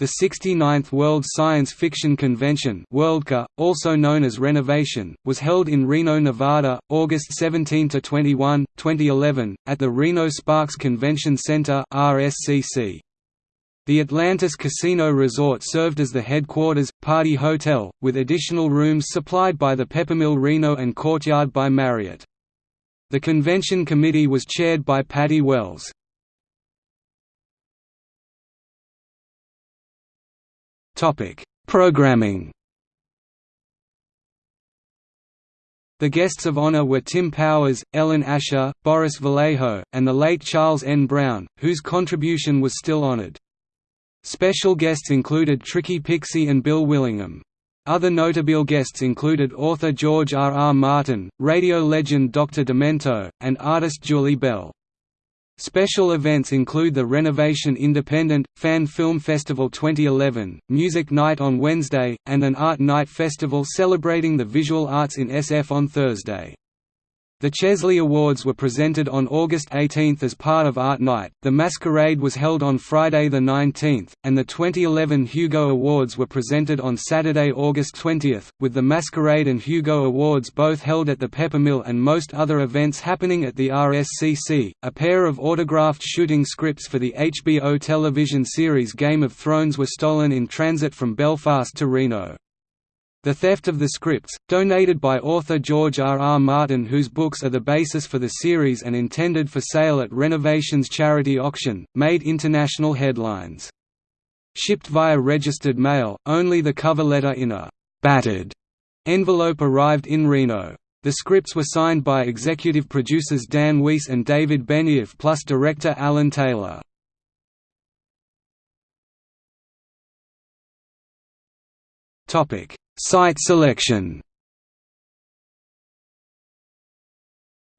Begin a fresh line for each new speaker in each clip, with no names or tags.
The 69th World Science Fiction Convention Worldcon, also known as Renovation, was held in Reno, Nevada, August 17–21, 2011, at the Reno Sparks Convention Center RSCC. The Atlantis Casino Resort served as the headquarters, party hotel, with additional rooms supplied by the Peppermill Reno and Courtyard by Marriott. The convention committee was chaired by Patty Wells. Programming The guests of honor were Tim Powers, Ellen Asher, Boris Vallejo, and the late Charles N. Brown, whose contribution was still honored. Special guests included Tricky Pixie and Bill Willingham. Other notable guests included author George R. R. Martin, radio legend Dr. Demento, and artist Julie Bell. Special events include the Renovation Independent, Fan Film Festival 2011, Music Night on Wednesday, and an Art Night Festival celebrating the visual arts in SF on Thursday. The Chesley Awards were presented on August 18 as part of Art Night, the Masquerade was held on Friday the 19th, and the 2011 Hugo Awards were presented on Saturday, August 20, with the Masquerade and Hugo Awards both held at the Peppermill and most other events happening at the RSCC. A pair of autographed shooting scripts for the HBO television series Game of Thrones were stolen in transit from Belfast to Reno. The theft of the scripts, donated by author George R. R. Martin whose books are the basis for the series and intended for sale at Renovation's charity auction, made international headlines. Shipped via registered mail, only the cover letter in a «battered» envelope arrived in Reno. The scripts were signed by executive producers Dan Weiss and David Benioff plus director Alan Taylor. Topic Site selection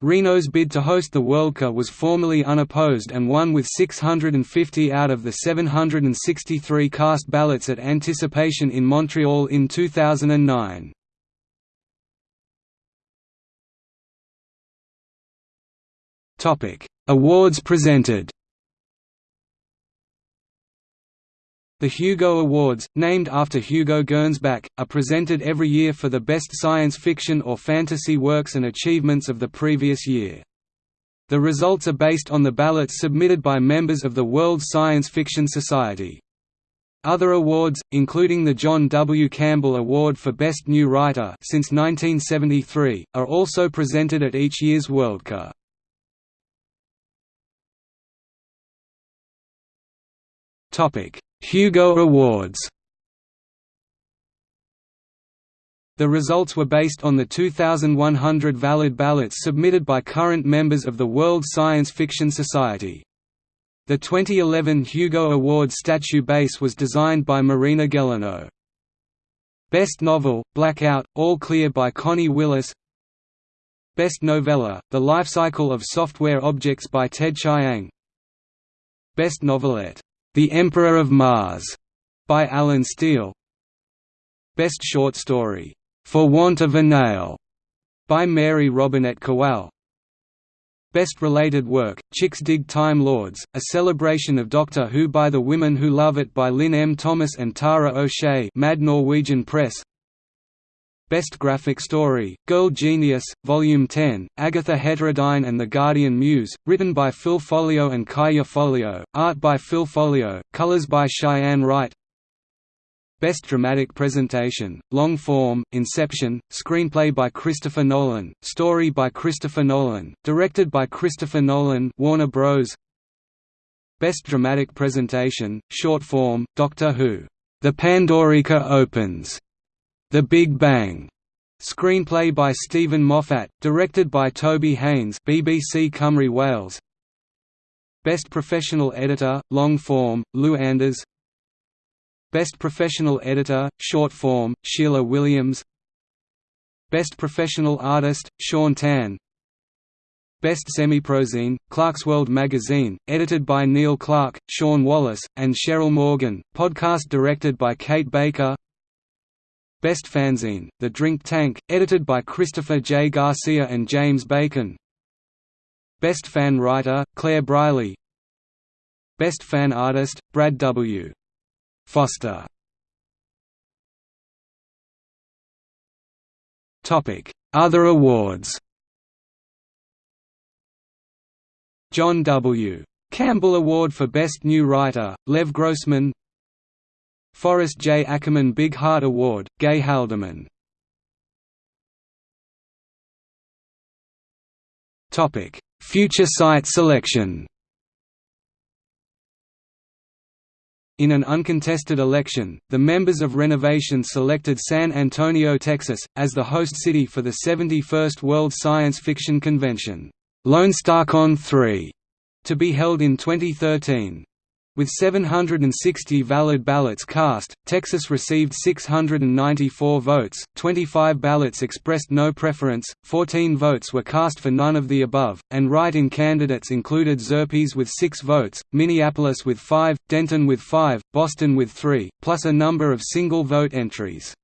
Reno's bid to host the Worldcon was formally unopposed and won with 650 out of the 763 cast ballots at Anticipation in Montreal in 2009. Awards presented The Hugo Awards, named after Hugo Gernsback, are presented every year for the best science fiction or fantasy works and achievements of the previous year. The results are based on the ballots submitted by members of the World Science Fiction Society. Other awards, including the John W. Campbell Award for Best New Writer since 1973, are also presented at each year's Worldcon. Topic: Hugo Awards The results were based on the 2,100 valid ballots submitted by current members of the World Science Fiction Society. The 2011 Hugo Award statue base was designed by Marina Gelineau. Best Novel, Blackout, All Clear by Connie Willis Best Novella, The Lifecycle of Software Objects by Ted Chiang Best Novelette the Emperor of Mars, by Allen Steele. Best Short Story, For Want of a Nail, by Mary Robinette Kowal. Best Related Work, Chicks Dig Time Lords, a celebration of Doctor Who by the Women Who Love It by Lynne M. Thomas and Tara O'Shea Mad Norwegian Press Best Graphic Story, Girl Genius, Volume 10, Agatha Heterodyne and the Guardian Muse, written by Phil Foglio and Kaja Foglio, art by Phil Foglio, colors by Cheyenne Wright Best Dramatic Presentation, Long Form, Inception, Screenplay by Christopher Nolan, Story by Christopher Nolan, Directed by Christopher Nolan Warner Bros. Best Dramatic Presentation, Short Form, Doctor Who. The Pandorica Opens the Big Bang, screenplay by Steven Moffat, directed by Toby Haynes BBC Cymru Wales. Best Professional Editor, Long Form, Lou Anders. Best Professional Editor, Short Form, Sheila Williams. Best Professional Artist, Shaun Tan. Best Semiprozine, Clarkesworld magazine, edited by Neil Clarke, Sean Wallace, and Cheryl Morgan, podcast directed by Kate Baker Best Fanzine, The Drink Tank, edited by Christopher J. Garcia and James Bacon Best Fan Writer, Claire Brialey Best Fan Artist, Brad W. Foster Other awards John W. Campbell Award for Best New Writer, Lev Grossman Forrest J. Ackerman Big Heart Award, Gay Haldeman Future site selection In an uncontested election, the members of Renovation selected San Antonio, Texas, as the host city for the 71st World Science Fiction Convention, Lone StarCon 3, to be held in 2013. With 760 valid ballots cast, Texas received 694 votes, 25 ballots expressed no preference, 14 votes were cast for none of the above, and write-in candidates included Xerpes with 6 votes, Minneapolis with 5, Denton with 5, Boston with 3, plus a number of single-vote entries.